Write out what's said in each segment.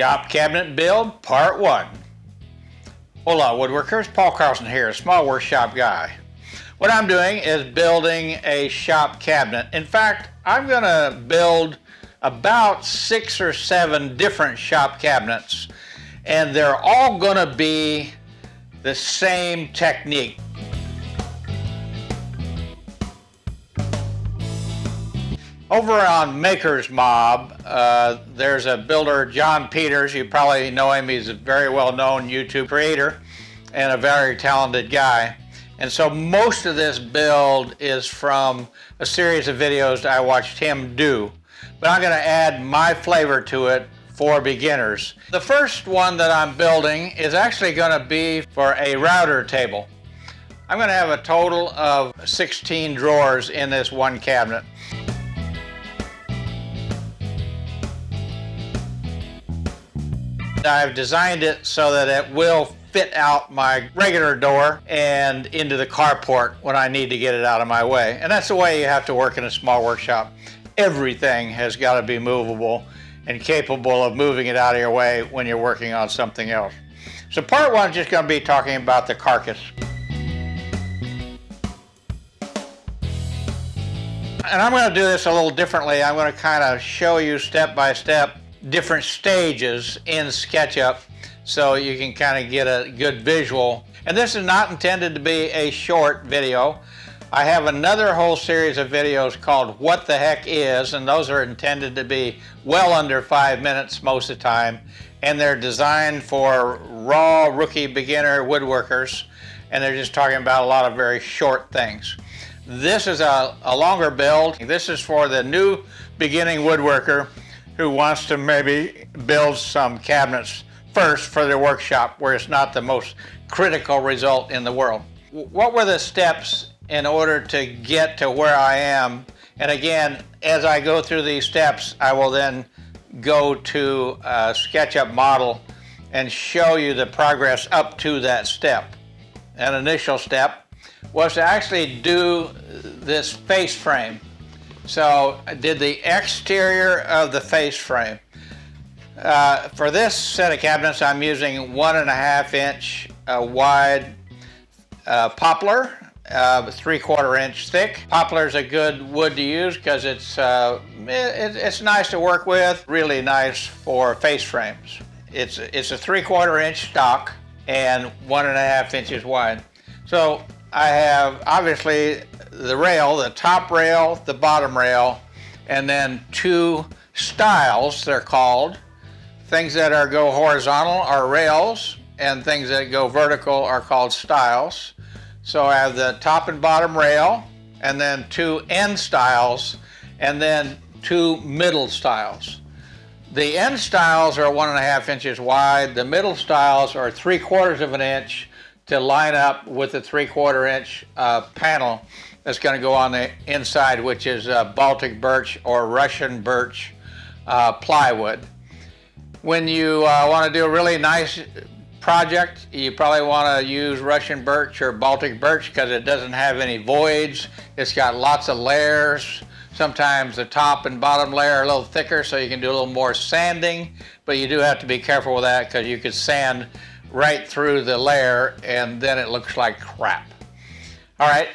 Shop Cabinet Build Part 1. Hola woodworkers, Paul Carlson here, a small workshop guy. What I'm doing is building a shop cabinet. In fact, I'm going to build about six or seven different shop cabinets and they're all going to be the same technique. Over on Maker's Mob, uh, there's a builder, John Peters. You probably know him. He's a very well-known YouTube creator and a very talented guy. And so most of this build is from a series of videos I watched him do. But I'm going to add my flavor to it for beginners. The first one that I'm building is actually going to be for a router table. I'm going to have a total of 16 drawers in this one cabinet. I've designed it so that it will fit out my regular door and into the carport when I need to get it out of my way. And that's the way you have to work in a small workshop. Everything has got to be movable and capable of moving it out of your way when you're working on something else. So part one is just going to be talking about the carcass. And I'm going to do this a little differently. I'm going to kind of show you step by step different stages in SketchUp so you can kind of get a good visual. And this is not intended to be a short video. I have another whole series of videos called What the Heck Is, and those are intended to be well under five minutes most of the time. And they're designed for raw rookie beginner woodworkers, and they're just talking about a lot of very short things. This is a, a longer build. This is for the new beginning woodworker who wants to maybe build some cabinets first for their workshop where it's not the most critical result in the world. What were the steps in order to get to where I am? And again, as I go through these steps, I will then go to a SketchUp model and show you the progress up to that step. An initial step was to actually do this face frame. So I did the exterior of the face frame. Uh, for this set of cabinets, I'm using one and a half inch uh, wide uh, poplar, uh, three quarter inch thick. Poplar is a good wood to use because it's, uh, it, it's nice to work with, really nice for face frames. It's, it's a three quarter inch stock and one and a half inches wide. So I have obviously the rail, the top rail, the bottom rail, and then two stiles, they're called. Things that are go horizontal are rails, and things that go vertical are called stiles. So I have the top and bottom rail, and then two end stiles, and then two middle stiles. The end stiles are one and a half inches wide. The middle stiles are three quarters of an inch to line up with the three quarter inch uh, panel that's going to go on the inside, which is uh, Baltic birch or Russian birch uh, plywood. When you uh, want to do a really nice project, you probably want to use Russian birch or Baltic birch because it doesn't have any voids. It's got lots of layers. Sometimes the top and bottom layer are a little thicker so you can do a little more sanding, but you do have to be careful with that because you could sand right through the layer and then it looks like crap. All right,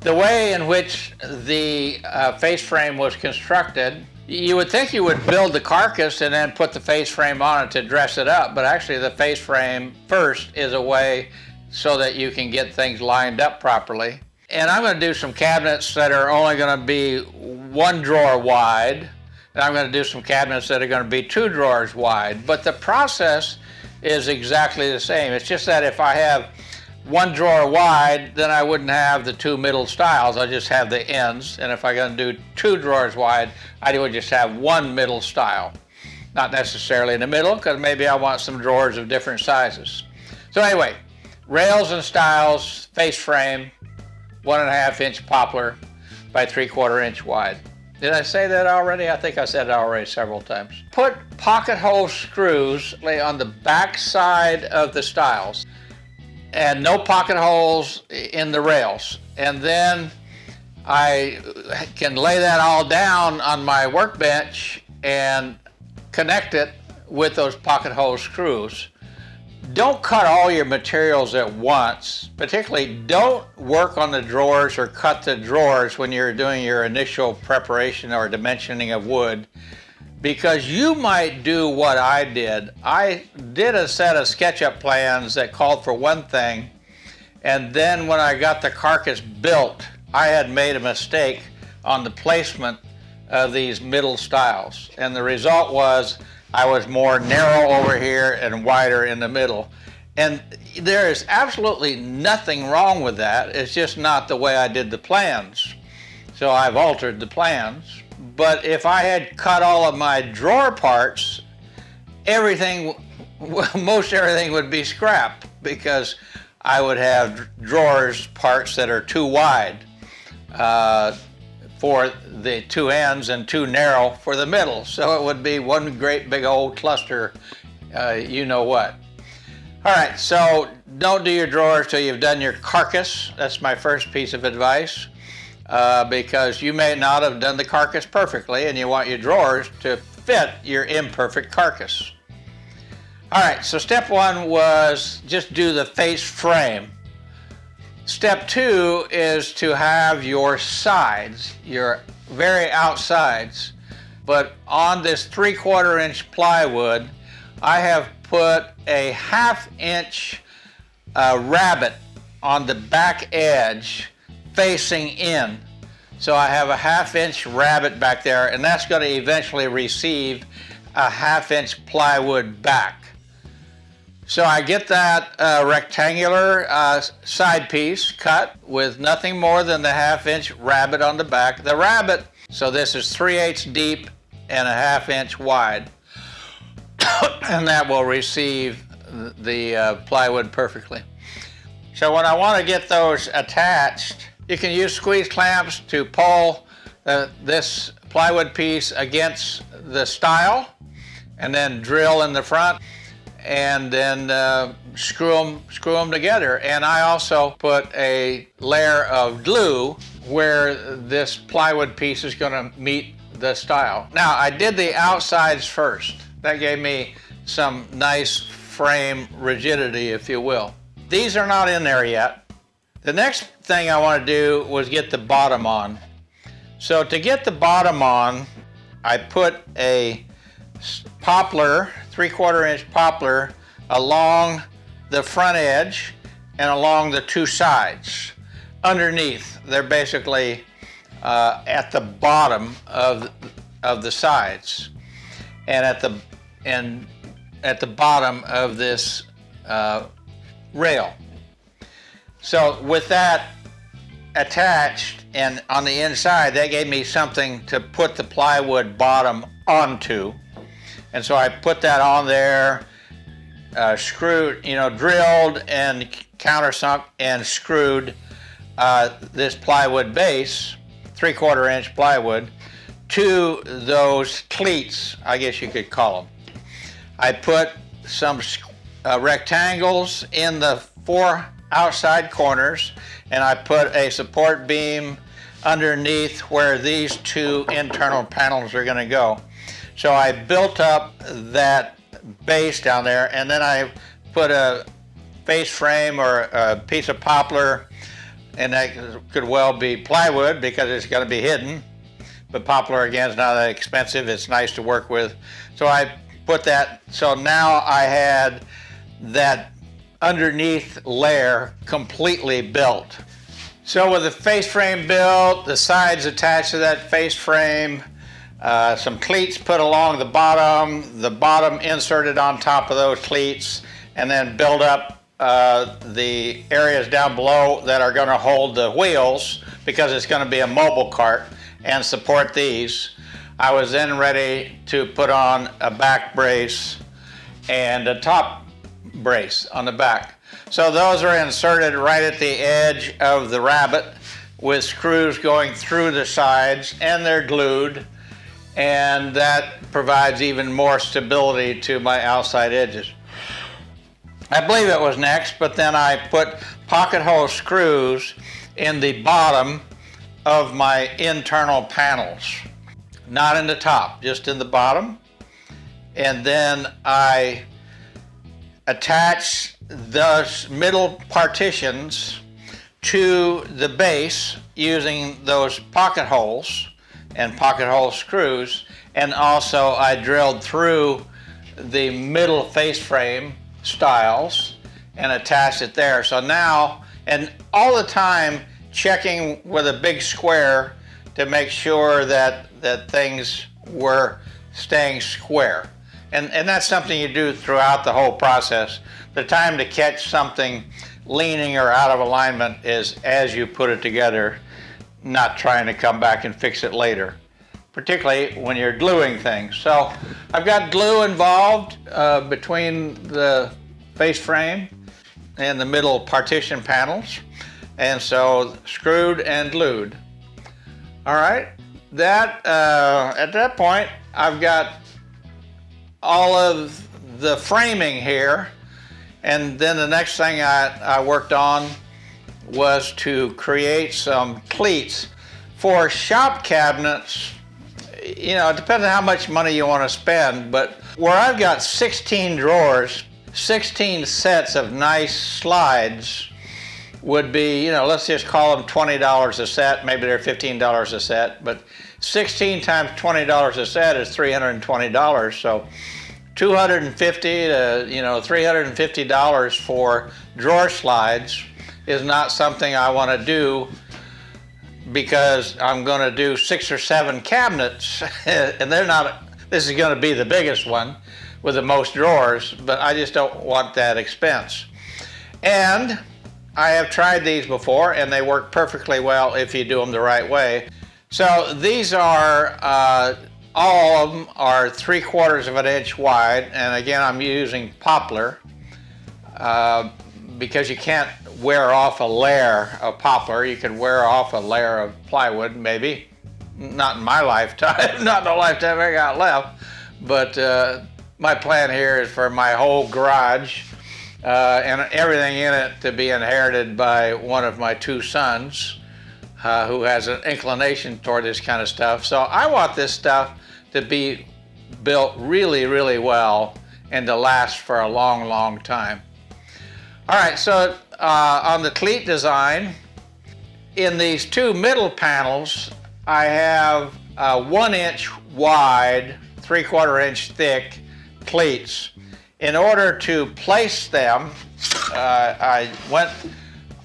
the way in which the uh, face frame was constructed, you would think you would build the carcass and then put the face frame on it to dress it up, but actually the face frame first is a way so that you can get things lined up properly. And I'm going to do some cabinets that are only going to be one drawer wide, and I'm going to do some cabinets that are going to be two drawers wide. But the process is exactly the same. It's just that if I have one drawer wide, then I wouldn't have the two middle stiles. I just have the ends. And if I'm going to do two drawers wide, I would just have one middle stile. Not necessarily in the middle, because maybe I want some drawers of different sizes. So anyway, rails and stiles, face frame, one and a half inch poplar by three quarter inch wide. Did I say that already? I think I said it already several times. Put pocket hole screws lay on the back side of the stiles and no pocket holes in the rails. And then I can lay that all down on my workbench and connect it with those pocket hole screws. Don't cut all your materials at once. Particularly don't work on the drawers or cut the drawers when you're doing your initial preparation or dimensioning of wood because you might do what I did. I did a set of SketchUp plans that called for one thing and then when I got the carcass built, I had made a mistake on the placement of these middle stiles. And the result was I was more narrow over here and wider in the middle. And there is absolutely nothing wrong with that. It's just not the way I did the plans. So I've altered the plans. But if I had cut all of my drawer parts, everything, most everything would be scrapped because I would have drawers parts that are too wide uh, for the two ends and too narrow for the middle. So it would be one great big old cluster, uh, you know what. All right, so don't do your drawers till you've done your carcass. That's my first piece of advice. Uh, because you may not have done the carcass perfectly and you want your drawers to fit your imperfect carcass. All right, so step one was just do the face frame. Step two is to have your sides, your very outsides, but on this three quarter inch plywood, I have put a half inch uh, rabbet on the back edge facing in. So I have a half inch rabbet back there and that's going to eventually receive a half inch plywood back. So I get that uh, rectangular uh, side piece cut with nothing more than the half inch rabbet on the back. The rabbet, so this is 3 eighths deep and a half inch wide. and that will receive the uh, plywood perfectly. So when I want to get those attached, you can use squeeze clamps to pull uh, this plywood piece against the stile and then drill in the front and then uh, screw them screw them together. And I also put a layer of glue where this plywood piece is going to meet the stile. Now I did the outsides first. That gave me some nice frame rigidity, if you will. These are not in there yet. The next thing I want to do was get the bottom on. So to get the bottom on, I put a poplar, three quarter inch poplar along the front edge and along the two sides. Underneath, they're basically uh, at the bottom of, of the sides and at the, and at the bottom of this uh, rail. So with that attached and on the inside, that gave me something to put the plywood bottom onto. And so I put that on there, uh, screwed, you know, drilled and countersunk and screwed uh, this plywood base, three quarter inch plywood, to those cleats, I guess you could call them. I put some uh, rectangles in the four outside corners and I put a support beam underneath where these two internal panels are going to go. So I built up that base down there and then I put a face frame or a piece of poplar and that could well be plywood because it's going to be hidden. But poplar again is not that expensive. It's nice to work with. So I put that, so now I had that underneath layer completely built. So with the face frame built, the sides attached to that face frame, uh, some cleats put along the bottom, the bottom inserted on top of those cleats, and then build up uh, the areas down below that are going to hold the wheels because it's going to be a mobile cart and support these. I was then ready to put on a back brace and a top brace on the back. So those are inserted right at the edge of the rabbet with screws going through the sides and they're glued and that provides even more stability to my outside edges. I believe it was next, but then I put pocket hole screws in the bottom of my internal panels. Not in the top, just in the bottom. and then I attach those middle partitions to the base using those pocket holes and pocket hole screws and also I drilled through the middle face frame stiles and attached it there. So now, and all the time checking with a big square to make sure that, that things were staying square. And, and that's something you do throughout the whole process. The time to catch something leaning or out of alignment is as you put it together, not trying to come back and fix it later, particularly when you're gluing things. So I've got glue involved uh, between the face frame and the middle partition panels. And so screwed and glued. All right, that uh, at that point, I've got all of the framing here. And then the next thing I, I worked on was to create some cleats for shop cabinets. You know, it depends on how much money you want to spend, but where I've got 16 drawers, 16 sets of nice slides would be, you know, let's just call them $20 a set. Maybe they're $15 a set, but 16 times $20 a set is $320. So 250 to, you know, $350 for drawer slides is not something I want to do because I'm going to do six or seven cabinets and they're not, this is going to be the biggest one with the most drawers, but I just don't want that expense. And I have tried these before and they work perfectly well if you do them the right way. So these are, uh, all of them are three quarters of an inch wide. And again, I'm using poplar uh, because you can't wear off a layer of poplar. You can wear off a layer of plywood, maybe. Not in my lifetime, not in the lifetime I got left. But uh, my plan here is for my whole garage uh, and everything in it to be inherited by one of my two sons uh, who has an inclination toward this kind of stuff. So I want this stuff to be built really, really well and to last for a long, long time. All right, so uh, on the cleat design, in these two middle panels, I have uh, one inch wide, three quarter inch thick cleats in order to place them, uh, I went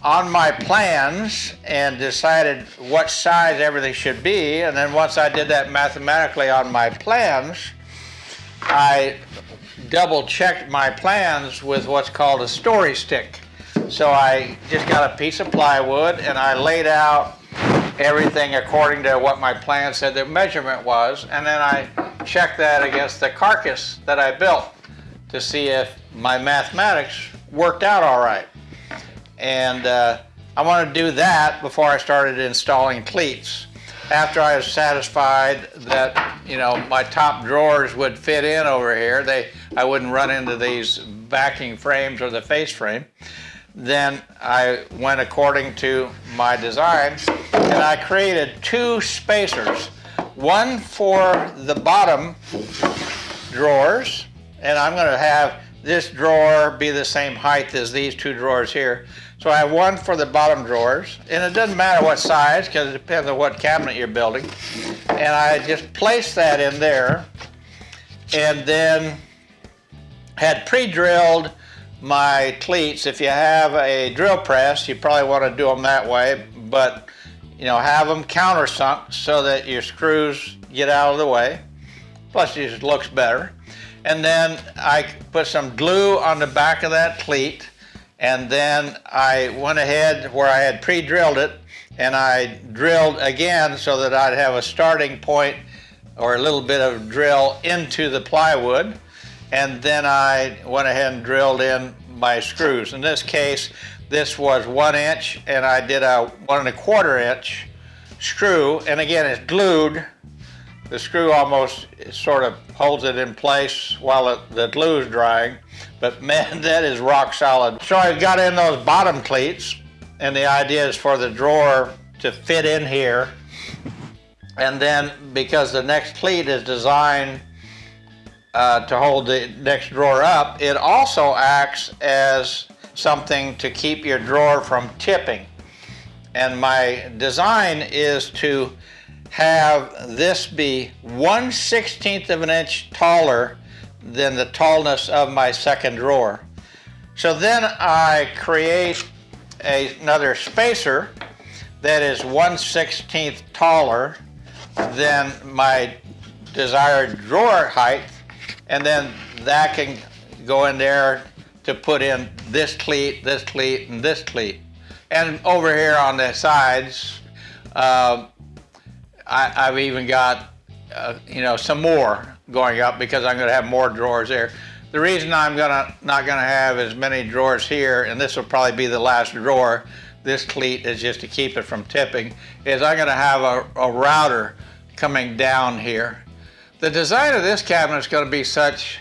on my plans and decided what size everything should be. And then once I did that mathematically on my plans, I double checked my plans with what's called a story stick. So I just got a piece of plywood and I laid out everything according to what my plan said the measurement was. And then I checked that against the carcass that I built to see if my mathematics worked out all right. And uh, I wanted to do that before I started installing cleats. After I was satisfied that, you know, my top drawers would fit in over here, they, I wouldn't run into these backing frames or the face frame, then I went according to my design and I created two spacers. One for the bottom drawers and I'm going to have this drawer be the same height as these two drawers here. So I have one for the bottom drawers, and it doesn't matter what size because it depends on what cabinet you're building. And I just placed that in there and then had pre-drilled my cleats. If you have a drill press, you probably want to do them that way, but you know, have them countersunk so that your screws get out of the way. Plus, it just looks better. And then I put some glue on the back of that cleat. And then I went ahead where I had pre-drilled it and I drilled again so that I'd have a starting point or a little bit of drill into the plywood. And then I went ahead and drilled in my screws. In this case, this was one inch and I did a one and a quarter inch screw. And again, it's glued the screw almost sort of holds it in place while it, the glue is drying. But man, that is rock solid. So I've got in those bottom cleats and the idea is for the drawer to fit in here. And then because the next cleat is designed uh, to hold the next drawer up, it also acts as something to keep your drawer from tipping. And my design is to have this be 1 16th of an inch taller than the tallness of my second drawer. So then I create a, another spacer that is 1 16th taller than my desired drawer height and then that can go in there to put in this cleat, this cleat, and this cleat. And over here on the sides, uh, I, have even got, uh, you know, some more going up because I'm going to have more drawers there. The reason I'm gonna not going to have as many drawers here, and this will probably be the last drawer, this cleat is just to keep it from tipping, is I'm going to have a, a router coming down here. The design of this cabinet is going to be such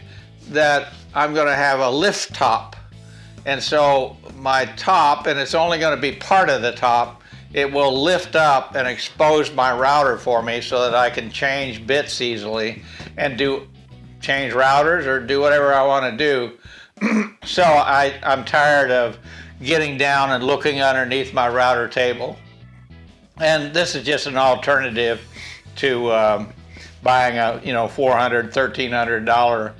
that I'm going to have a lift top. And so my top, and it's only going to be part of the top, it will lift up and expose my router for me so that I can change bits easily and do change routers or do whatever I want to do. so I, I'm tired of getting down and looking underneath my router table. And this is just an alternative to um, buying a you know $400, $1,300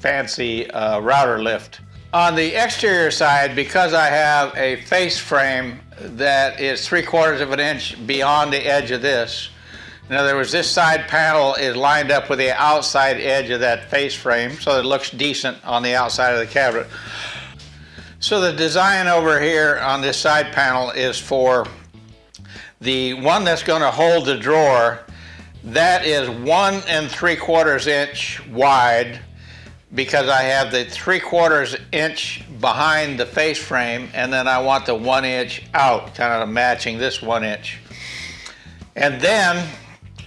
fancy uh, router lift. On the exterior side, because I have a face frame that is three quarters of an inch beyond the edge of this, in other words, this side panel is lined up with the outside edge of that face frame, so it looks decent on the outside of the cabinet. So the design over here on this side panel is for the one that's going to hold the drawer. That is one and three quarters inch wide because I have the three quarters inch behind the face frame and then I want the one inch out, kind of matching this one inch. And then,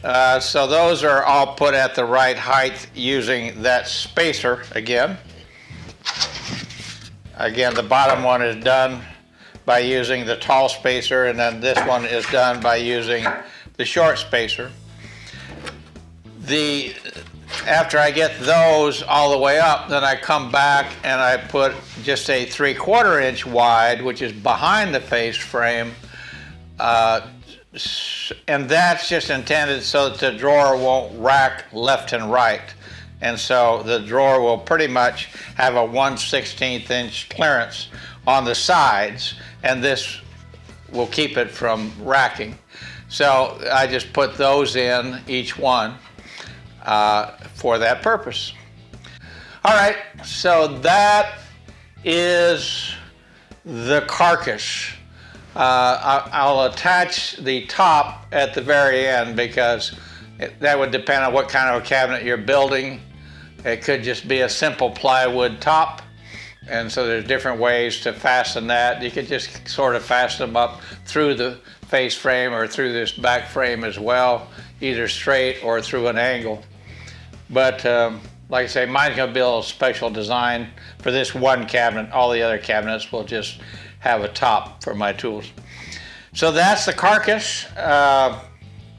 uh, so those are all put at the right height using that spacer again. Again, the bottom one is done by using the tall spacer and then this one is done by using the short spacer. The after I get those all the way up, then I come back and I put just a three quarter inch wide, which is behind the face frame. Uh, and that's just intended so that the drawer won't rack left and right. And so the drawer will pretty much have a 1 16th inch clearance on the sides, and this will keep it from racking. So I just put those in, each one uh, for that purpose. All right, so that is the carcass. Uh, I'll attach the top at the very end because it, that would depend on what kind of a cabinet you're building. It could just be a simple plywood top. And so there's different ways to fasten that. You could just sort of fasten them up through the face frame or through this back frame as well, either straight or through an angle. But um, like I say, mine's gonna be a little special design for this one cabinet. All the other cabinets will just have a top for my tools. So that's the carcass. Uh,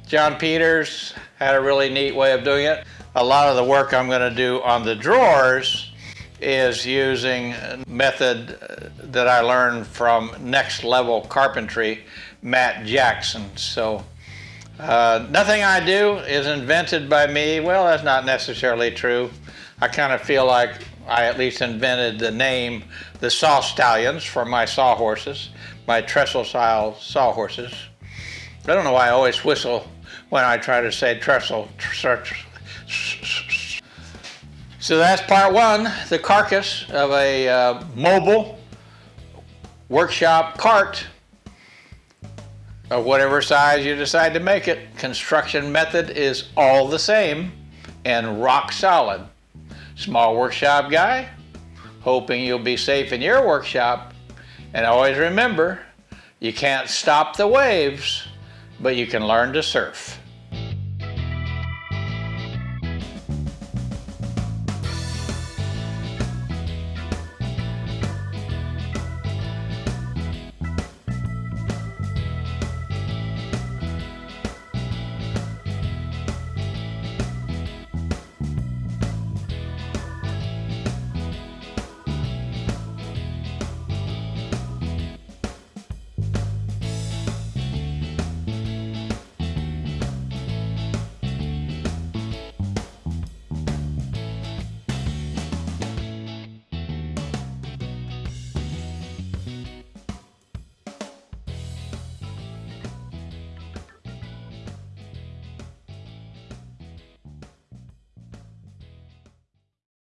John Peters had a really neat way of doing it. A lot of the work I'm gonna do on the drawers is using a method uh, that I learned from Next Level Carpentry, Matt Jackson. So uh, nothing I do is invented by me. Well, that's not necessarily true. I kind of feel like I at least invented the name, the saw stallions for my sawhorses, my trestle style sawhorses. I don't know why I always whistle when I try to say trestle. So that's part one, the carcass of a uh, mobile workshop cart of whatever size you decide to make it. Construction method is all the same and rock solid. Small workshop guy, hoping you'll be safe in your workshop. And always remember, you can't stop the waves, but you can learn to surf.